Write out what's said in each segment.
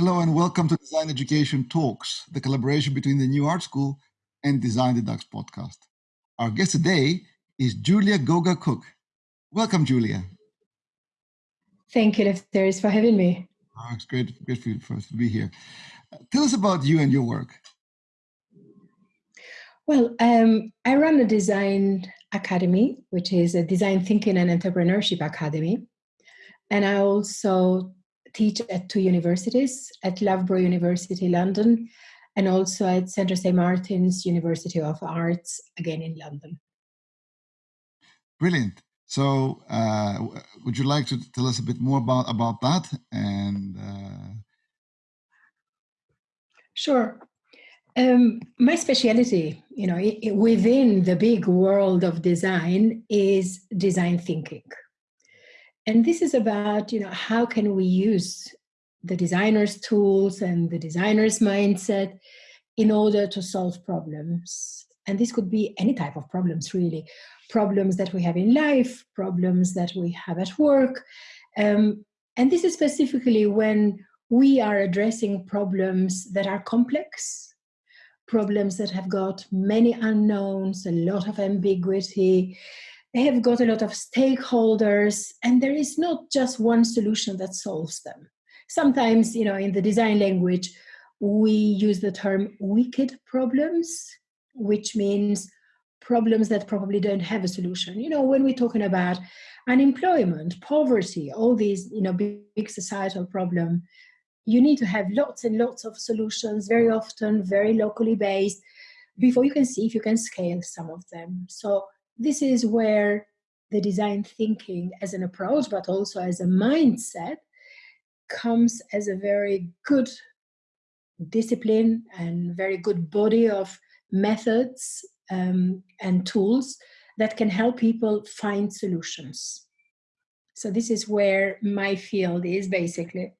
Hello and welcome to Design Education Talks, the collaboration between the New Art School and Design the Dux podcast. Our guest today is Julia Goga Cook. Welcome, Julia. Thank you, Lefteris, for having me. Oh, it's great, great for, for us to be here. Uh, tell us about you and your work. Well, um, I run a design academy, which is a design thinking and entrepreneurship academy. And I also teach at two universities, at Loughborough University, London, and also at Central St. Martin's University of Arts, again in London. Brilliant. So, uh, would you like to tell us a bit more about about that? And uh... sure. Um, my specialty, you know, within the big world of design, is design thinking. And this is about, you know, how can we use the designer's tools and the designer's mindset in order to solve problems. And this could be any type of problems, really. Problems that we have in life, problems that we have at work. Um, and this is specifically when we are addressing problems that are complex, problems that have got many unknowns, a lot of ambiguity, they have got a lot of stakeholders and there is not just one solution that solves them. Sometimes you know in the design language we use the term wicked problems which means problems that probably don't have a solution. You know when we're talking about unemployment poverty all these you know big, big societal problem you need to have lots and lots of solutions very often very locally based before you can see if you can scale some of them. So this is where the design thinking as an approach, but also as a mindset, comes as a very good discipline and very good body of methods um, and tools that can help people find solutions. So this is where my field is basically.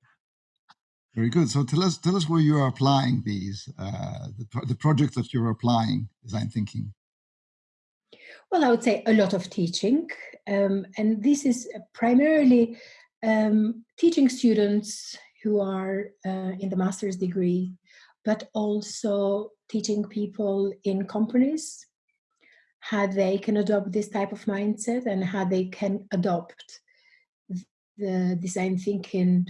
Very good. So tell us, tell us where you are applying these, uh, the, the projects that you're applying design thinking. Well, I would say a lot of teaching. Um, and this is primarily um, teaching students who are uh, in the master's degree, but also teaching people in companies how they can adopt this type of mindset and how they can adopt the design thinking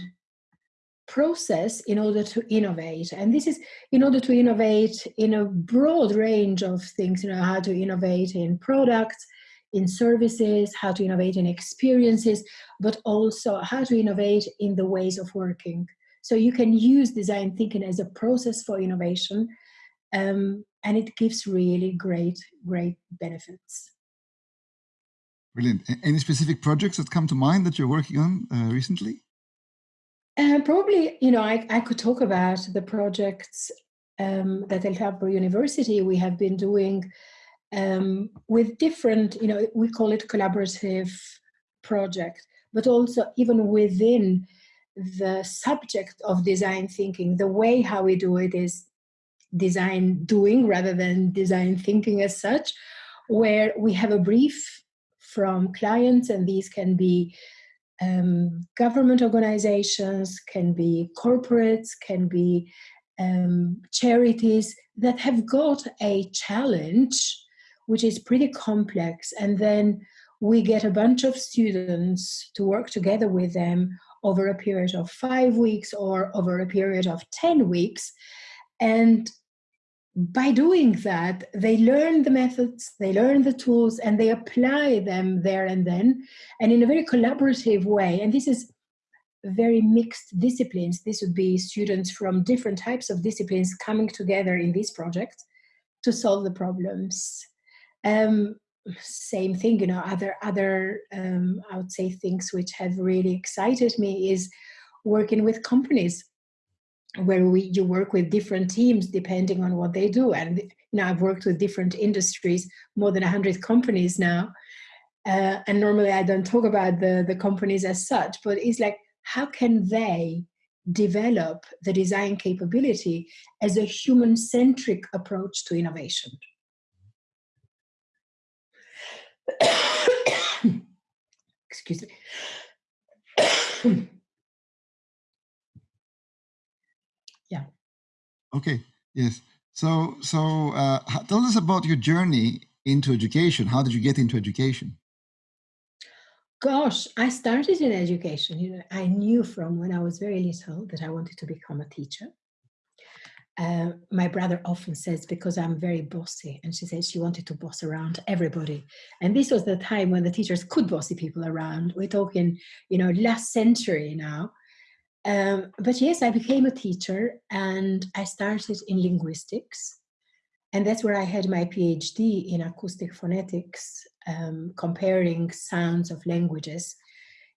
process in order to innovate. And this is in order to innovate in a broad range of things you know how to innovate in products in services how to innovate in experiences but also how to innovate in the ways of working. So you can use design thinking as a process for innovation um, and it gives really great great benefits. Brilliant. Any specific projects that come to mind that you're working on uh, recently uh, probably, you know, I, I could talk about the projects um, that at Loughborough University we have been doing um, with different, you know, we call it collaborative project, but also even within the subject of design thinking, the way how we do it is design doing rather than design thinking as such, where we have a brief from clients and these can be um, government organizations, can be corporates, can be um, charities that have got a challenge which is pretty complex. And then we get a bunch of students to work together with them over a period of five weeks or over a period of 10 weeks. And by doing that, they learn the methods, they learn the tools, and they apply them there and then, and in a very collaborative way. And this is very mixed disciplines. This would be students from different types of disciplines coming together in this project to solve the problems. Um, same thing, you know, other, other um, I would say things which have really excited me is working with companies where we you work with different teams depending on what they do. And you know i've worked with different industries more than 100 companies now. Uh, and normally i don't talk about the the companies as such but it's like how can they develop the design capability as a human centric approach to innovation? Excuse me Okay. Yes. So, so uh, tell us about your journey into education. How did you get into education? Gosh, I started in education. You know, I knew from when I was very little that I wanted to become a teacher. Uh, my brother often says because I'm very bossy, and she says she wanted to boss around everybody. And this was the time when the teachers could bossy people around. We're talking, you know, last century now. Um, but yes, I became a teacher and I started in linguistics. And that's where I had my PhD in acoustic phonetics, um, comparing sounds of languages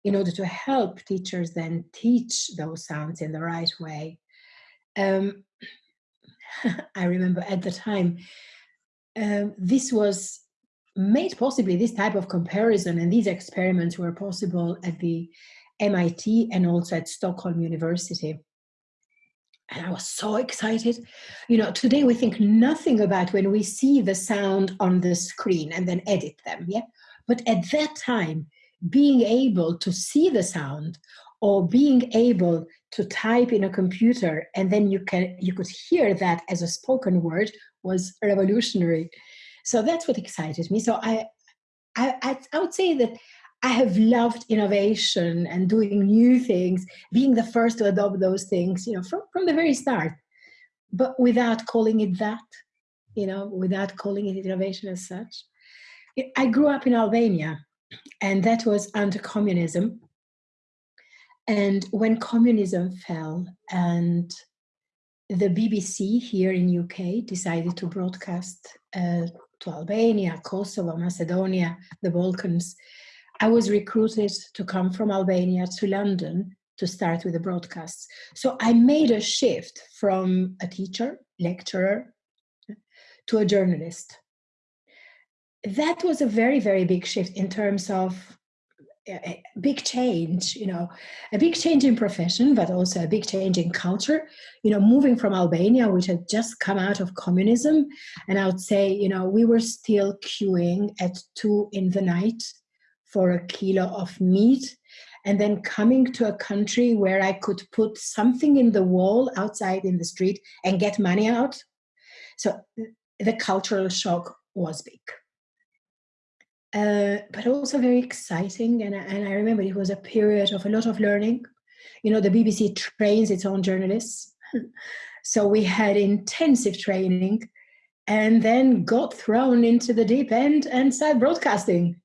in order to help teachers then teach those sounds in the right way. Um, I remember at the time, um, this was made possibly this type of comparison and these experiments were possible at the MIT and also at Stockholm University. And I was so excited. You know, today we think nothing about when we see the sound on the screen and then edit them, yeah? But at that time, being able to see the sound or being able to type in a computer and then you can you could hear that as a spoken word was revolutionary. So that's what excited me. So I I, I would say that I have loved innovation and doing new things, being the first to adopt those things, you know, from, from the very start, but without calling it that, you know, without calling it innovation as such. I grew up in Albania, and that was under communism. And when communism fell and the BBC here in UK decided to broadcast uh, to Albania, Kosovo, Macedonia, the Balkans, I was recruited to come from Albania to London to start with the broadcasts. So I made a shift from a teacher, lecturer, to a journalist. That was a very, very big shift in terms of a big change, you know, a big change in profession, but also a big change in culture. You know, moving from Albania, which had just come out of communism, and I would say, you know, we were still queuing at two in the night for a kilo of meat and then coming to a country where I could put something in the wall outside in the street and get money out. So the cultural shock was big. Uh, but also very exciting. And, and I remember it was a period of a lot of learning. You know, the BBC trains its own journalists. so we had intensive training and then got thrown into the deep end and started broadcasting.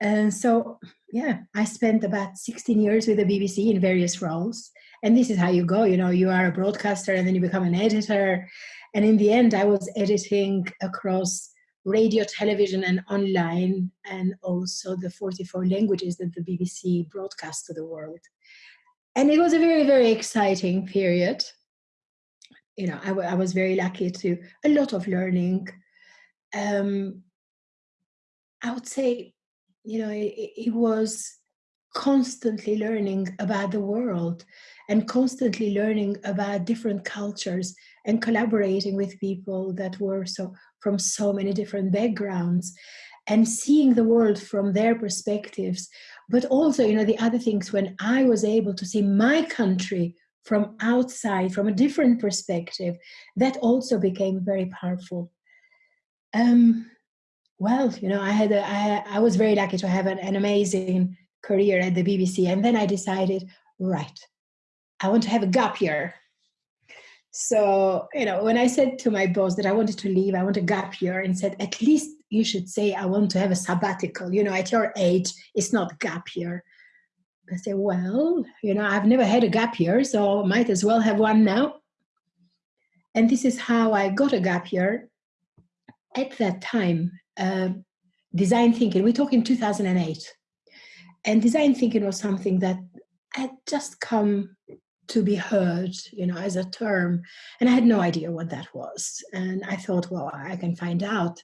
And so, yeah, I spent about 16 years with the BBC in various roles. And this is how you go, you know, you are a broadcaster and then you become an editor. And in the end, I was editing across radio, television, and online, and also the 44 languages that the BBC broadcasts to the world. And it was a very, very exciting period. You know, I, I was very lucky to a lot of learning. Um, I would say you know, he was constantly learning about the world and constantly learning about different cultures and collaborating with people that were so from so many different backgrounds and seeing the world from their perspectives. But also you know the other things when i was able to see my country from outside from a different perspective that also became very powerful. Um, well, you know, I had a, I, I was very lucky to have an, an amazing career at the BBC, and then I decided, right, I want to have a gap year. So, you know, when I said to my boss that I wanted to leave, I want a gap year, and said, at least you should say I want to have a sabbatical. You know, at your age, it's not gap year. I said, well, you know, I've never had a gap year, so might as well have one now. And this is how I got a gap year. At that time, uh, design thinking. We talk in 2008. And design thinking was something that had just come to be heard, you know, as a term. And I had no idea what that was. And I thought, well, I can find out.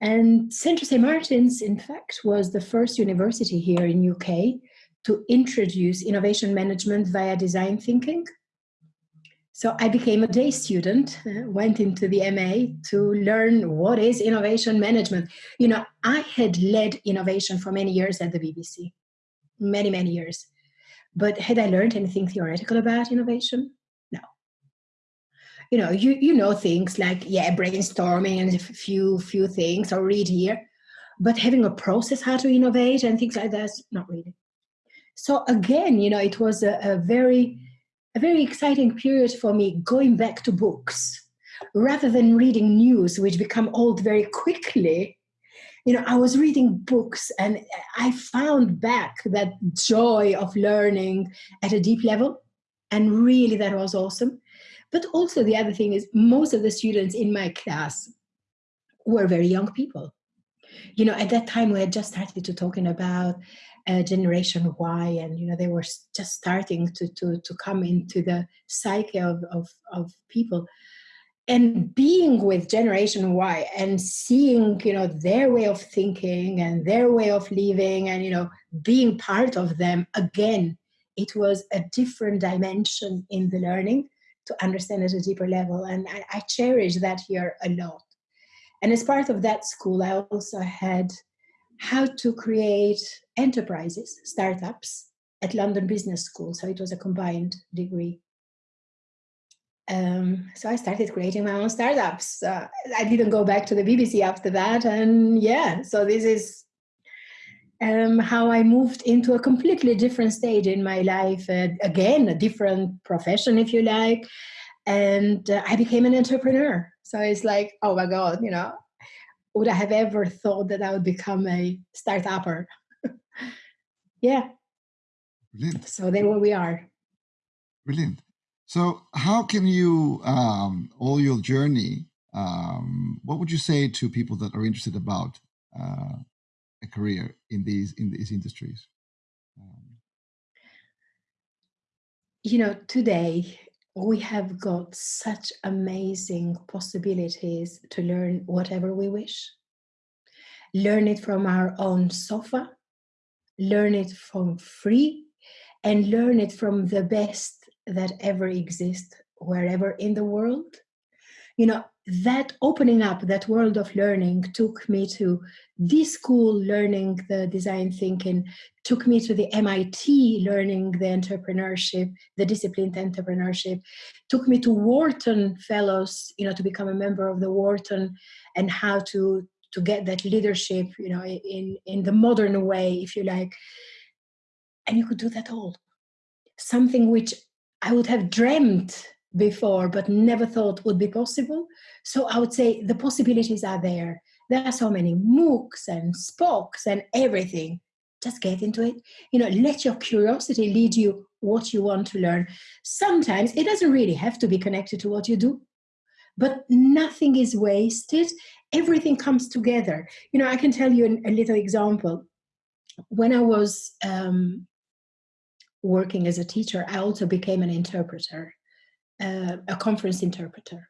And Central St. Martin's, in fact, was the first university here in UK to introduce innovation management via design thinking. So I became a day student, uh, went into the MA to learn what is innovation management. You know, I had led innovation for many years at the BBC, many, many years. But had I learned anything theoretical about innovation? No. you know, you, you know things like, yeah, brainstorming and a few, few things or read here, but having a process how to innovate and things like that, not really. So again, you know, it was a, a very, a very exciting period for me going back to books rather than reading news, which become old very quickly. You know, I was reading books and I found back that joy of learning at a deep level. And really, that was awesome. But also, the other thing is, most of the students in my class were very young people. You know, at that time, we had just started to talking about uh, generation Y, and you know they were just starting to to to come into the psyche of of, of people. And being with Generation Y and seeing you know their way of thinking and their way of living, and you know being part of them again, it was a different dimension in the learning to understand at a deeper level, and I, I cherish that here a lot. And as part of that school, I also had how to create enterprises, startups at London Business School. So it was a combined degree. Um, so I started creating my own startups. Uh, I didn't go back to the BBC after that. And yeah, so this is um, how I moved into a completely different stage in my life. Uh, again, a different profession, if you like. And uh, I became an entrepreneur. So it's like, oh my God, you know, would I have ever thought that I would become a startupper? yeah. Brilliant. So there where we are. Brilliant. So how can you, um, all your journey, um, what would you say to people that are interested about uh, a career in these in these industries? Um, you know, today we have got such amazing possibilities to learn whatever we wish. Learn it from our own sofa, learn it from free, and learn it from the best that ever exists wherever in the world. You know, that opening up that world of learning took me to this school learning the design thinking took me to the mit learning the entrepreneurship the disciplined entrepreneurship took me to wharton fellows you know to become a member of the wharton and how to to get that leadership you know in in the modern way if you like. And you could do that all. Something which i would have dreamt before but never thought would be possible. So I would say the possibilities are there. There are so many MOOCs and SPOCs and everything. Just get into it. You know, let your curiosity lead you what you want to learn. Sometimes it doesn't really have to be connected to what you do, but nothing is wasted. Everything comes together. You know, I can tell you a little example. When I was um, working as a teacher, I also became an interpreter uh, a conference interpreter.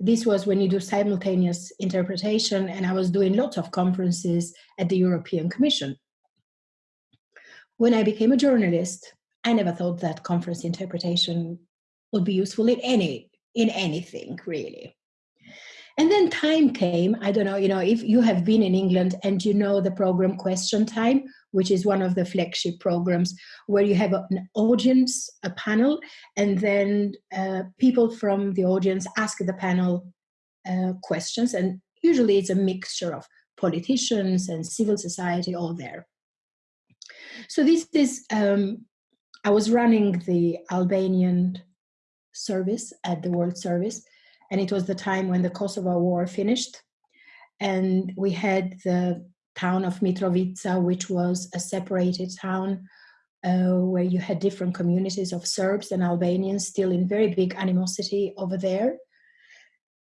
This was when you do simultaneous interpretation, and I was doing lots of conferences at the European Commission. When I became a journalist, I never thought that conference interpretation would be useful in any in anything really. And then time came, I don't know, you know, if you have been in England and you know the program Question Time, which is one of the flagship programs where you have an audience, a panel, and then uh, people from the audience ask the panel uh, questions. And usually it's a mixture of politicians and civil society all there. So this is, um, I was running the Albanian service at the World Service, and it was the time when the Kosovo War finished. And we had the town of Mitrovica, which was a separated town uh, where you had different communities of Serbs and Albanians still in very big animosity over there.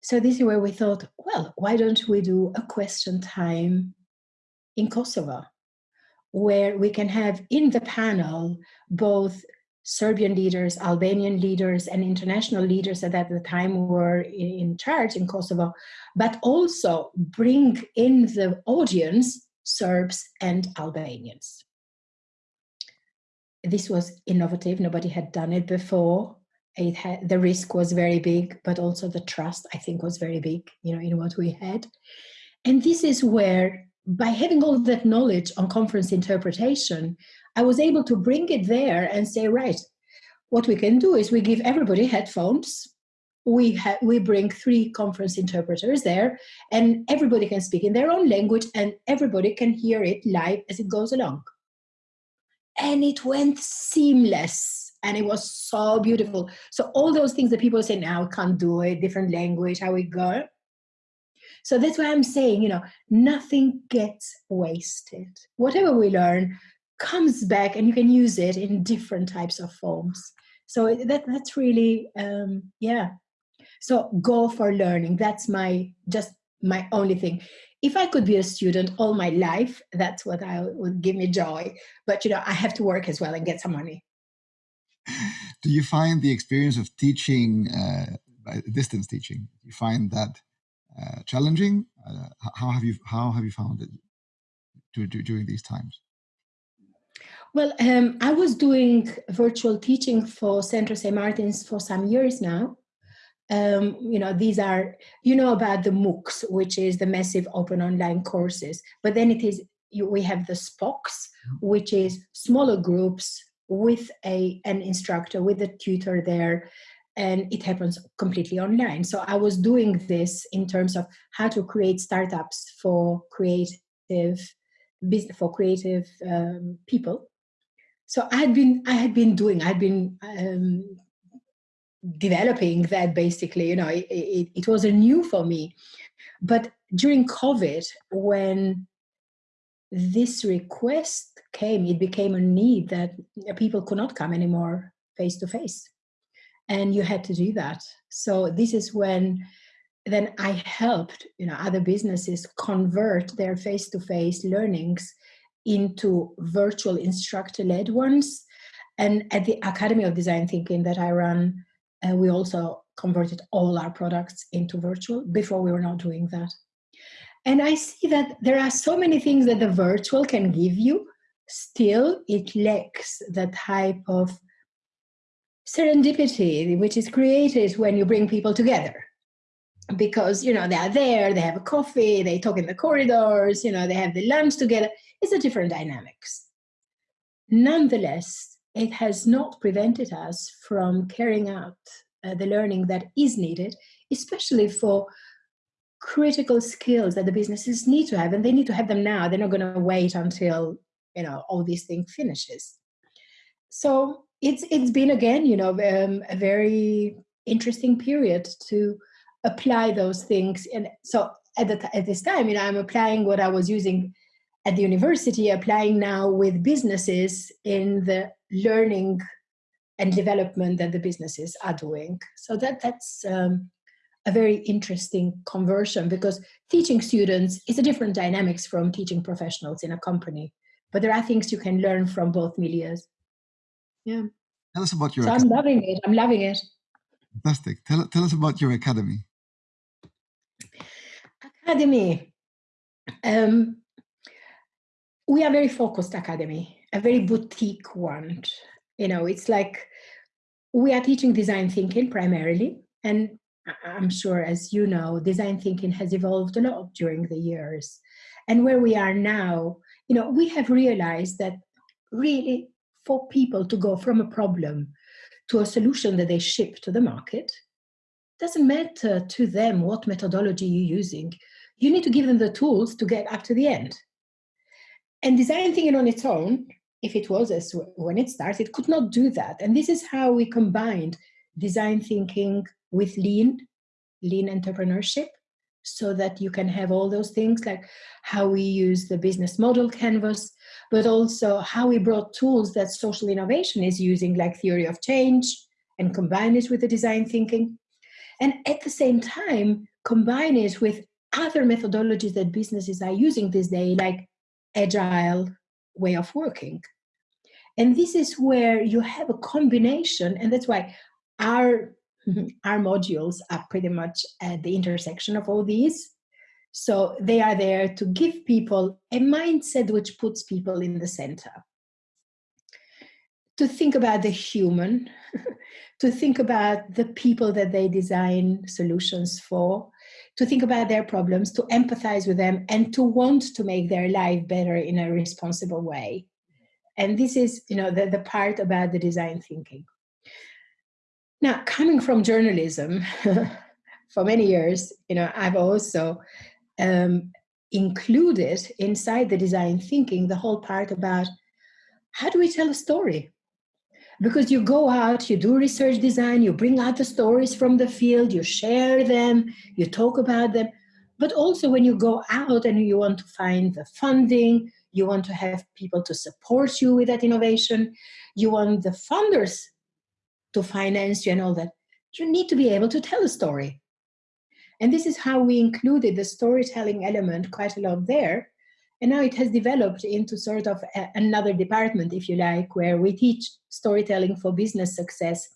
So this is where we thought, well, why don't we do a question time in Kosovo, where we can have in the panel both Serbian leaders, Albanian leaders, and international leaders that at the time were in charge in Kosovo, but also bring in the audience Serbs and Albanians. This was innovative, nobody had done it before. It had, the risk was very big, but also the trust, I think, was very big, you know, in what we had. And this is where, by having all that knowledge on conference interpretation, I was able to bring it there and say, right, what we can do is we give everybody headphones. we we bring three conference interpreters there and everybody can speak in their own language and everybody can hear it live as it goes along. And it went seamless and it was so beautiful. So all those things that people say now can't do it different language how we go? So that's why i'm saying you know nothing gets wasted. Whatever we learn comes back and you can use it in different types of forms. So that that's really um yeah. So go for learning. That's my just my only thing. If i could be a student all my life that's what i would give me joy. But you know i have to work as well and get some money. Do you find the experience of teaching uh, distance teaching you find that uh, challenging? Uh, how have you how have you found it during these times well, um, I was doing virtual teaching for Central St. Martin's for some years now. Um, you know, these are, you know about the MOOCs, which is the massive open online courses, but then it is, you, we have the SPOCs, which is smaller groups with a an instructor, with a tutor there, and it happens completely online. So I was doing this in terms of how to create startups for creative for creative um, people so i had been i had been doing i had been um, developing that basically you know it, it, it was a new for me. But during covid when this request came it became a need that people could not come anymore face to face and you had to do that. So this is when then i helped you know other businesses convert their face to face learnings into virtual instructor led ones. And at the Academy of Design Thinking that I run, uh, we also converted all our products into virtual. Before we were not doing that. And I see that there are so many things that the virtual can give you, still, it lacks the type of serendipity which is created when you bring people together because you know they are there they have a coffee they talk in the corridors you know they have the lunch together it's a different dynamics. Nonetheless, it has not prevented us from carrying out uh, the learning that is needed, especially for critical skills that the businesses need to have, and they need to have them now. They're not going to wait until you know all these things finishes. So it's it's been again, you know, um, a very interesting period to apply those things. And so at the at this time, you know, I'm applying what I was using at the university applying now with businesses in the learning and development that the businesses are doing. So that that's um, a very interesting conversion because teaching students is a different dynamics from teaching professionals in a company. But there are things you can learn from both milieus. Yeah. Tell us about your. So. I'm loving it. I'm loving it. Fantastic. Tell tell us about your academy. Academy. Um, we are very focused academy, a very boutique one. You know, it's like we are teaching design thinking primarily, and I'm sure, as you know, design thinking has evolved a lot during the years. And where we are now, you know, we have realized that really for people to go from a problem to a solution that they ship to the market, doesn't matter to them what methodology you're using. You need to give them the tools to get up to the end. And design thinking on its own, if it was as when it started, could not do that. And this is how we combined design thinking with lean, lean entrepreneurship, so that you can have all those things like how we use the business model canvas, but also how we brought tools that social innovation is using, like theory of change, and combine it with the design thinking. And at the same time, combine it with other methodologies that businesses are using this day, like agile way of working. And this is where you have a combination, and that's why our our modules are pretty much at the intersection of all these. So they are there to give people a mindset which puts people in the center. To think about the human, to think about the people that they design solutions for, to think about their problems, to empathize with them, and to want to make their life better in a responsible way. And this is, you know, the, the part about the design thinking. Now, coming from journalism for many years, you know, I've also um, included inside the design thinking the whole part about how do we tell a story? Because you go out, you do research design, you bring out the stories from the field, you share them, you talk about them. But also when you go out and you want to find the funding, you want to have people to support you with that innovation, you want the funders to finance you and all that, you need to be able to tell a story. And this is how we included the storytelling element quite a lot there. And now it has developed into sort of a, another department, if you like, where we teach storytelling for business success.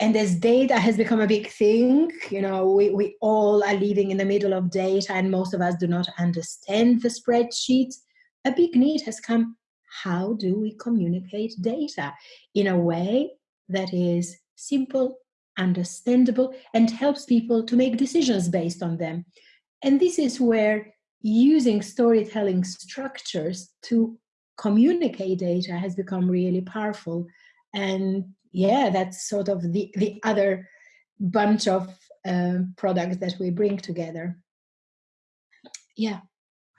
And as data has become a big thing, you know, we, we all are living in the middle of data and most of us do not understand the spreadsheets. A big need has come. How do we communicate data in a way that is simple, understandable, and helps people to make decisions based on them. And this is where using storytelling structures to communicate data has become really powerful. And yeah, that's sort of the, the other bunch of uh, products that we bring together. Yeah.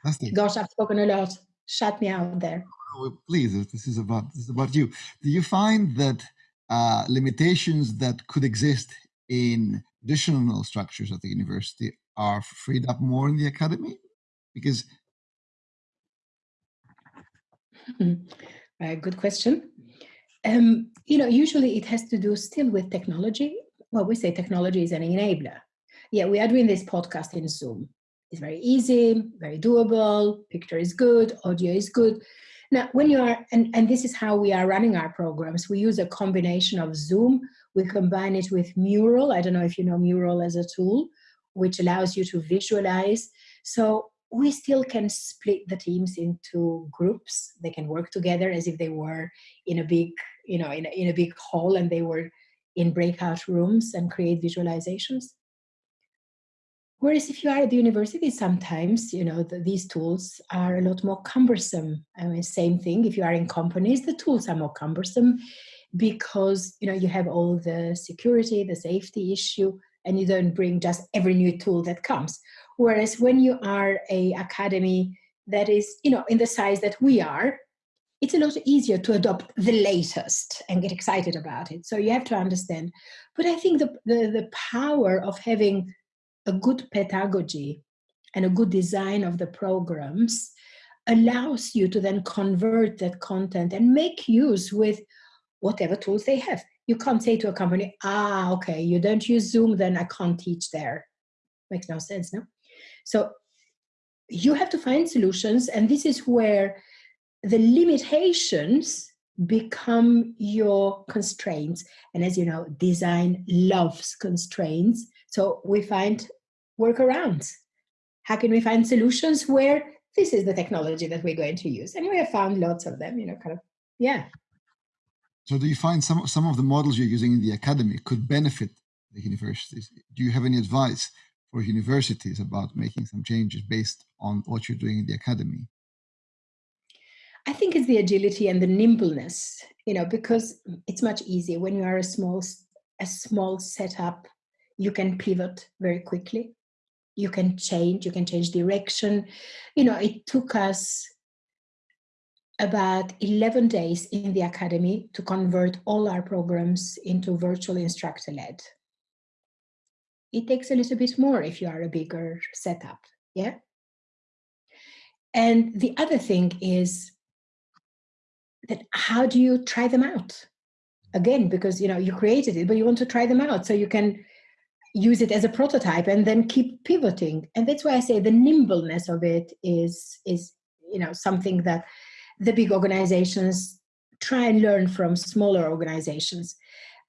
Fantastic. Gosh, I've spoken a lot. Shut me out there. Oh, please, this is about this is about you. Do you find that uh, limitations that could exist in traditional structures at the university are freed up more in the academy? Because uh, good question. Um, you know, usually it has to do still with technology. Well, we say technology is an enabler. Yeah, we are doing this podcast in Zoom. It's very easy, very doable, picture is good, audio is good. Now, when you are, and, and this is how we are running our programs, we use a combination of Zoom, we combine it with Mural. I don't know if you know Mural as a tool, which allows you to visualize. So we still can split the teams into groups. They can work together as if they were in a big, you know, in a, in a big hall and they were in breakout rooms and create visualizations. Whereas if you are at the university, sometimes, you know, the, these tools are a lot more cumbersome. I mean, same thing, if you are in companies, the tools are more cumbersome because, you know, you have all the security, the safety issue, and you don't bring just every new tool that comes. Whereas when you are a academy that is, you know, in the size that we are, it's a lot easier to adopt the latest and get excited about it. So you have to understand. But I think the, the, the power of having a good pedagogy and a good design of the programs allows you to then convert that content and make use with whatever tools they have. You can't say to a company, ah, okay, you don't use Zoom, then I can't teach there. Makes no sense, no? So you have to find solutions, and this is where the limitations become your constraints. And as you know, design loves constraints. So we find workarounds. How can we find solutions where this is the technology that we're going to use? And we have found lots of them, you know, kind of, yeah. So do you find some, some of the models you're using in the academy could benefit the universities? Do you have any advice for universities about making some changes based on what you're doing in the academy? I think it's the agility and the nimbleness, you know, because it's much easier when you are a small, a small setup, you can pivot very quickly. You can change you can change direction. You know it took us about 11 days in the academy to convert all our programs into virtual instructor led it takes a little bit more if you are a bigger setup yeah? And the other thing is that how do you try them out? Again because you know you created it but you want to try them out so you can use it as a prototype and then keep pivoting. And that's why i say the nimbleness of it is is you know something that the big organizations try and learn from smaller organizations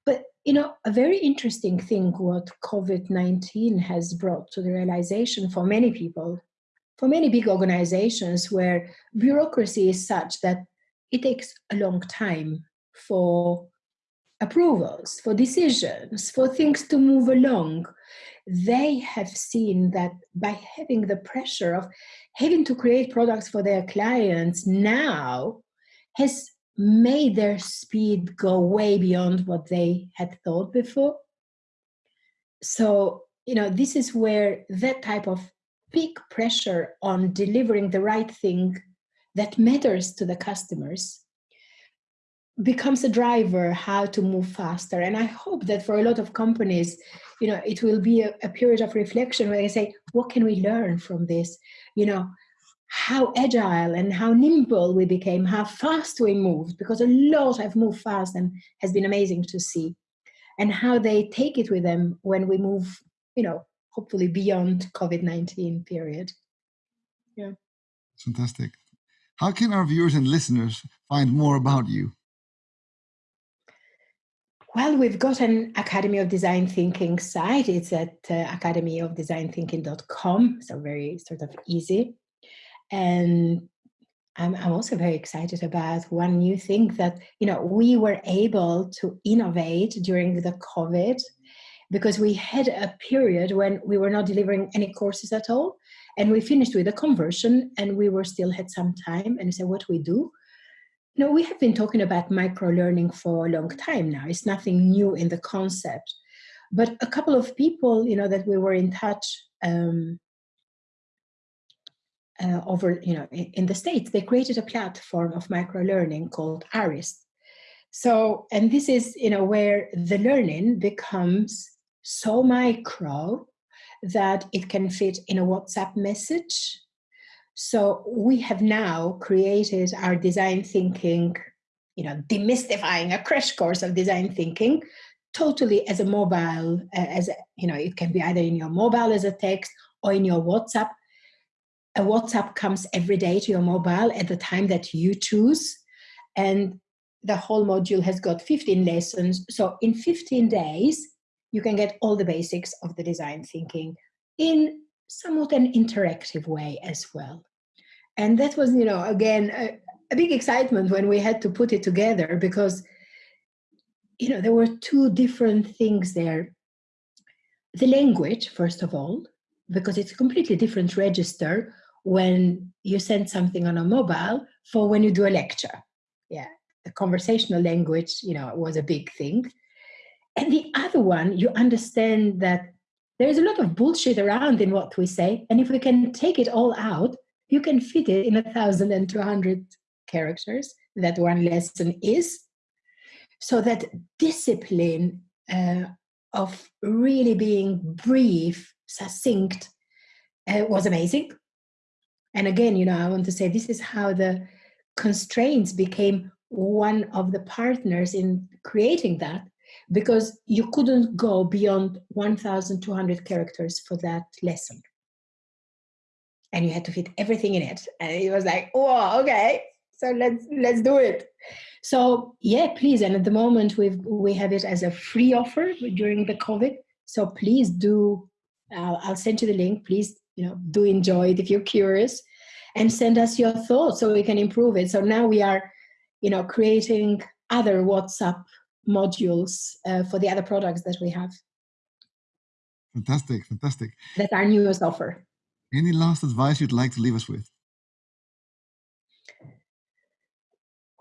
but you know a very interesting thing what covid-19 has brought to the realization for many people for many big organizations where bureaucracy is such that it takes a long time for approvals, for decisions, for things to move along. They have seen that by having the pressure of having to create products for their clients now has made their speed go way beyond what they had thought before. So, you know, this is where that type of big pressure on delivering the right thing that matters to the customers becomes a driver how to move faster and i hope that for a lot of companies you know it will be a, a, period of reflection where they say what can we learn from this you know how agile and how nimble we became how fast we moved because a lot have moved fast and has been amazing to see. And how they take it with them when we move you know hopefully beyond covid-19 period. Yeah. Fantastic. How can our viewers and listeners find more about you? Well, we've got an Academy of Design Thinking site. It's at uh, academyofdesignthinking.com, so very sort of easy. And I'm, I'm also very excited about one new thing that, you know, we were able to innovate during the COVID because we had a period when we were not delivering any courses at all. And we finished with a conversion and we were still had some time and said, what we do? You know, we have been talking about micro learning for a long time now. It's nothing new in the concept. But a couple of people, you know, that we were in touch um, uh, over, you know, in, in the States, they created a platform of micro learning called Arist. So, and this is, you know, where the learning becomes so micro that it can fit in a WhatsApp message so we have now created our design thinking, you know, demystifying a crash course of design thinking totally as a mobile, uh, as a, you know, it can be either in your mobile as a text or in your WhatsApp. A WhatsApp comes every day to your mobile at the time that you choose. And the whole module has got 15 lessons. So in 15 days, you can get all the basics of the design thinking in somewhat an interactive way as well. And that was, you know, again, a, a big excitement when we had to put it together because, you know, there were two different things there. The language, first of all, because it's a completely different register when you send something on a mobile for when you do a lecture. Yeah, the conversational language, you know, was a big thing. And the other one, you understand that there's a lot of bullshit around in what we say. And if we can take it all out, you can fit it in a thousand and two hundred characters that one lesson is. So that discipline uh, of really being brief, succinct, uh, was amazing. And again, you know, I want to say this is how the constraints became one of the partners in creating that because you couldn't go beyond 1,200 characters for that lesson. And you had to fit everything in it. And it was like, oh, okay, so let's let's do it. So yeah, please. And at the moment we we have it as a free offer during the COVID. So please do. Uh, I'll send you the link. Please, you know, do enjoy it if you're curious, and send us your thoughts so we can improve it. So now we are, you know, creating other WhatsApp modules uh, for the other products that we have. Fantastic, fantastic. That's our newest offer. Any last advice you'd like to leave us with?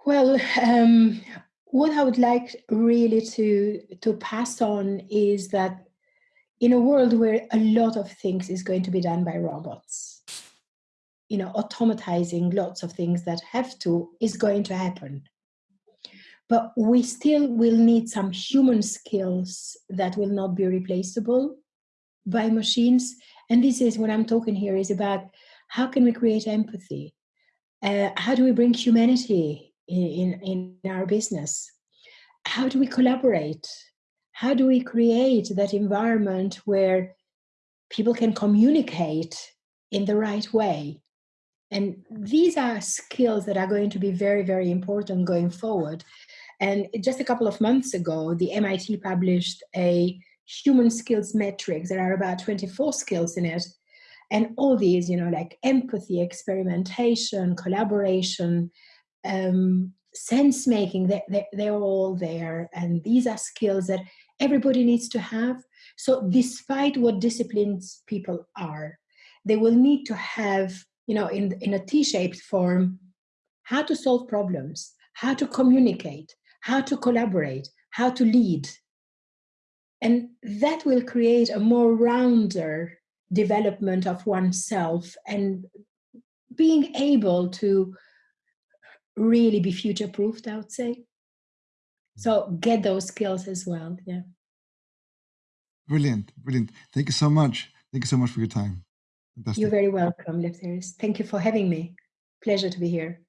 Well, um, what I would like really to to pass on is that in a world where a lot of things is going to be done by robots, you know, automatizing lots of things that have to is going to happen but we still will need some human skills that will not be replaceable by machines. And this is what I'm talking here is about how can we create empathy? Uh, how do we bring humanity in, in, in our business? How do we collaborate? How do we create that environment where people can communicate in the right way? And these are skills that are going to be very, very important going forward. And just a couple of months ago, the MIT published a human skills matrix. There are about 24 skills in it. And all these, you know, like empathy, experimentation, collaboration, um, sense making, they, they, they're all there. And these are skills that everybody needs to have. So despite what disciplines people are, they will need to have, you know, in, in a T-shaped form, how to solve problems, how to communicate, how to collaborate, how to lead. And that will create a more rounder development of oneself and being able to really be future proofed, I would say. So get those skills as well. Yeah. Brilliant. Brilliant. Thank you so much. Thank you so much for your time. Fantastic. You're very welcome, Lefteris. Thank you for having me. Pleasure to be here.